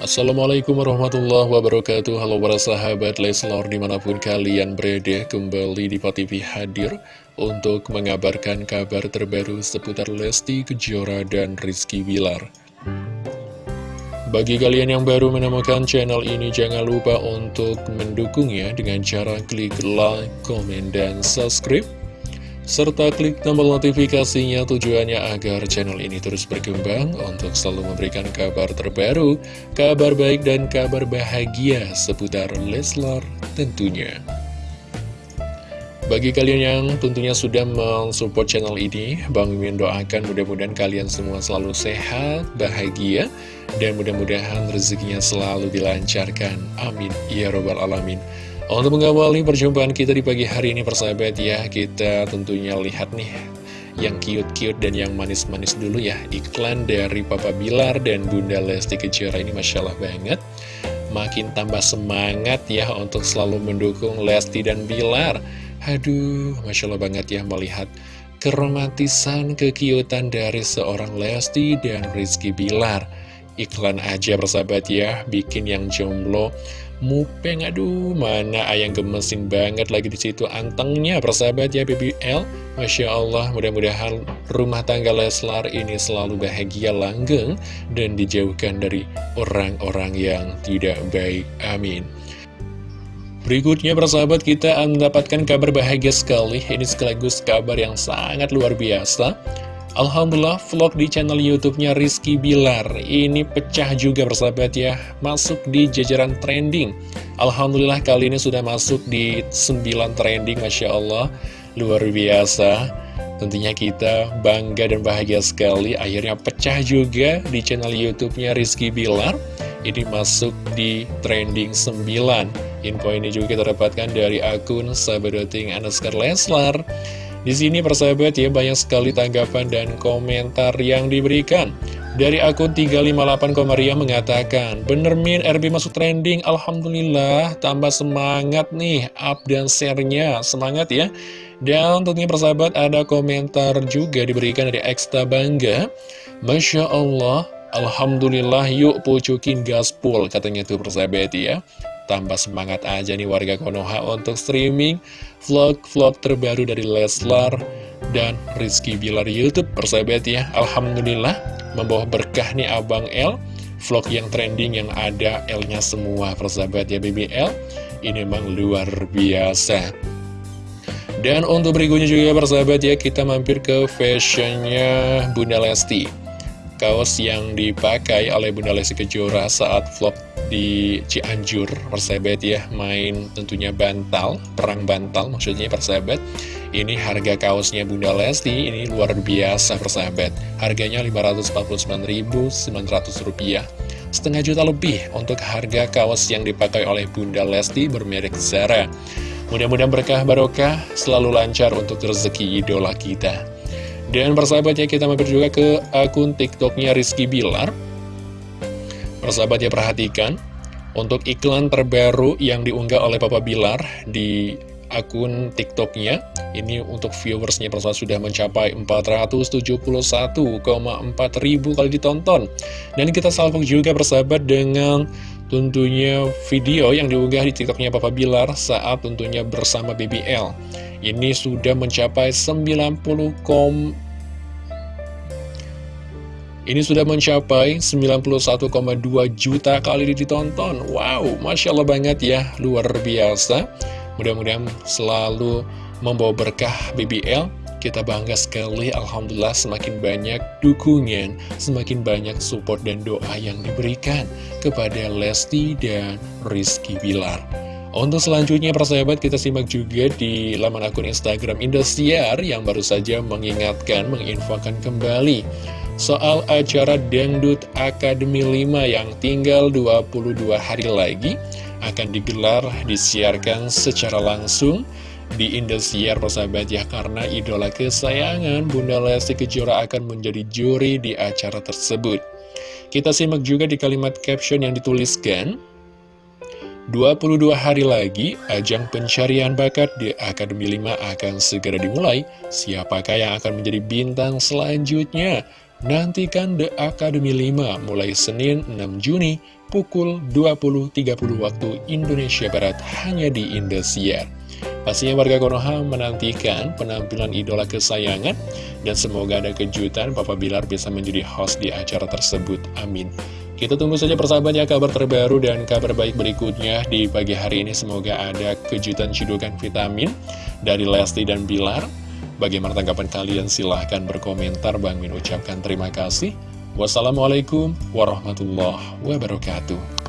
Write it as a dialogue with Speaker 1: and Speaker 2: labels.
Speaker 1: Assalamualaikum warahmatullahi wabarakatuh. Halo para sahabat Leslor di mana pun kalian berada Kembali di TV hadir Untuk mengabarkan kabar terbaru seputar Lesti Kejora dan Rizky Bilar. Bagi kalian yang baru menemukan channel ini Jangan lupa untuk mendukungnya Dengan cara klik like, komen, dan subscribe serta klik tombol notifikasinya tujuannya agar channel ini terus berkembang untuk selalu memberikan kabar terbaru, kabar baik dan kabar bahagia seputar Leslar tentunya. Bagi kalian yang tentunya sudah mensupport channel ini, Bang Mimin doakan mudah-mudahan kalian semua selalu sehat, bahagia, dan mudah-mudahan rezekinya selalu dilancarkan. Amin. Ya Robbal Alamin. Untuk mengawali perjumpaan kita di pagi hari ini persahabat ya Kita tentunya lihat nih yang cute-cute dan yang manis-manis dulu ya Iklan dari Papa Bilar dan Bunda Lesti Kejora ini Masya Allah banget. Makin tambah semangat ya untuk selalu mendukung Lesti dan Bilar. Aduh, Masya Allah banget ya melihat keromantisan, kekiutan dari seorang Lesti dan Rizky Bilar Iklan aja persahabat ya, bikin yang jomblo Mupeng, aduh, mana ayang gemesin banget lagi di situ antengnya, persahabat ya BBL. Masya Allah, mudah-mudahan rumah tangga Leslar ini selalu bahagia langgeng dan dijauhkan dari orang-orang yang tidak baik. Amin. Berikutnya persahabat kita mendapatkan kabar bahagia sekali Ini sekaligus kabar yang sangat luar biasa Alhamdulillah vlog di channel YouTube-nya Rizky Bilar ini pecah juga persahabat ya, masuk di jajaran trending. Alhamdulillah kali ini sudah masuk di 9 trending, Masya Allah, luar biasa. Tentunya kita bangga dan bahagia sekali, akhirnya pecah juga di channel YouTube-nya Rizky Bilar. Ini masuk di trending 9. Info ini juga kita dapatkan dari akun Sabadoting Anaskar Leslar. Di sini persahabat ya banyak sekali tanggapan dan komentar yang diberikan. Dari akun 358 Komaria mengatakan, Bener Min, RB masuk trending, Alhamdulillah, tambah semangat nih, up dan share-nya, semangat ya. Dan tentunya persahabat ada komentar juga diberikan dari Eksta Bangga, Masya Allah, Alhamdulillah yuk pucukin gaspol, katanya tuh persahabat ya. Tambah semangat aja nih warga Konoha untuk streaming vlog-vlog terbaru dari Leslar dan Rizky Bilar Youtube persahabat ya. Alhamdulillah membawa berkah nih Abang L vlog yang trending yang ada L-nya semua persahabat ya BBL. Ini memang luar biasa. Dan untuk berikutnya juga persahabat ya kita mampir ke fashionnya Bunda Lesti. Kaos yang dipakai oleh Bunda Lesti Kejora saat vlog di Cianjur persahabat ya main tentunya bantal perang bantal maksudnya persahabat ini harga kaosnya Bunda Lesti ini luar biasa persahabat harganya Rp549.900 setengah juta lebih untuk harga kaos yang dipakai oleh Bunda Lesti bermerek Zara. Mudah-mudahan berkah barokah selalu lancar untuk rezeki idola kita dan persahabatnya kita mampir juga ke akun tiktoknya Rizky Bilar. Persahabat ya perhatikan Untuk iklan terbaru yang diunggah oleh Papa Bilar di akun tiktoknya Ini untuk viewersnya persahabat sudah mencapai 471,4 ribu kali ditonton. Dan kita salvok juga persahabat dengan tentunya video yang diunggah di tiktoknya Papa Bilar saat tentunya bersama BBL Ini sudah mencapai 90, ini sudah mencapai 91,2 juta kali ditonton. Wow, Masya Allah banget ya, luar biasa. Mudah-mudahan selalu membawa berkah BBL Kita bangga sekali, Alhamdulillah semakin banyak dukungan Semakin banyak support dan doa yang diberikan Kepada Lesti dan Rizky Bilar untuk selanjutnya persahabat kita simak juga di laman akun Instagram Indosiar yang baru saja mengingatkan, menginfokan kembali soal acara Dangdut Akademi 5 yang tinggal 22 hari lagi akan digelar, disiarkan secara langsung di Indosiar persahabat ya karena idola kesayangan Bunda Lesti Kejora akan menjadi juri di acara tersebut. Kita simak juga di kalimat caption yang dituliskan 22 hari lagi, ajang pencarian bakat di Akademi 5 akan segera dimulai. Siapakah yang akan menjadi bintang selanjutnya? Nantikan The Academy 5 mulai Senin 6 Juni pukul 20.30 waktu Indonesia Barat hanya di Indosiar. Pastinya warga Konoha menantikan penampilan idola kesayangan dan semoga ada kejutan Papa Bilar bisa menjadi host di acara tersebut. Amin. Kita tunggu saja persahabat ya kabar terbaru dan kabar baik berikutnya di pagi hari ini. Semoga ada kejutan cidukan vitamin dari Lesti dan Bilar. Bagaimana tanggapan kalian? Silahkan berkomentar. Bang Min ucapkan terima kasih. Wassalamualaikum warahmatullahi wabarakatuh.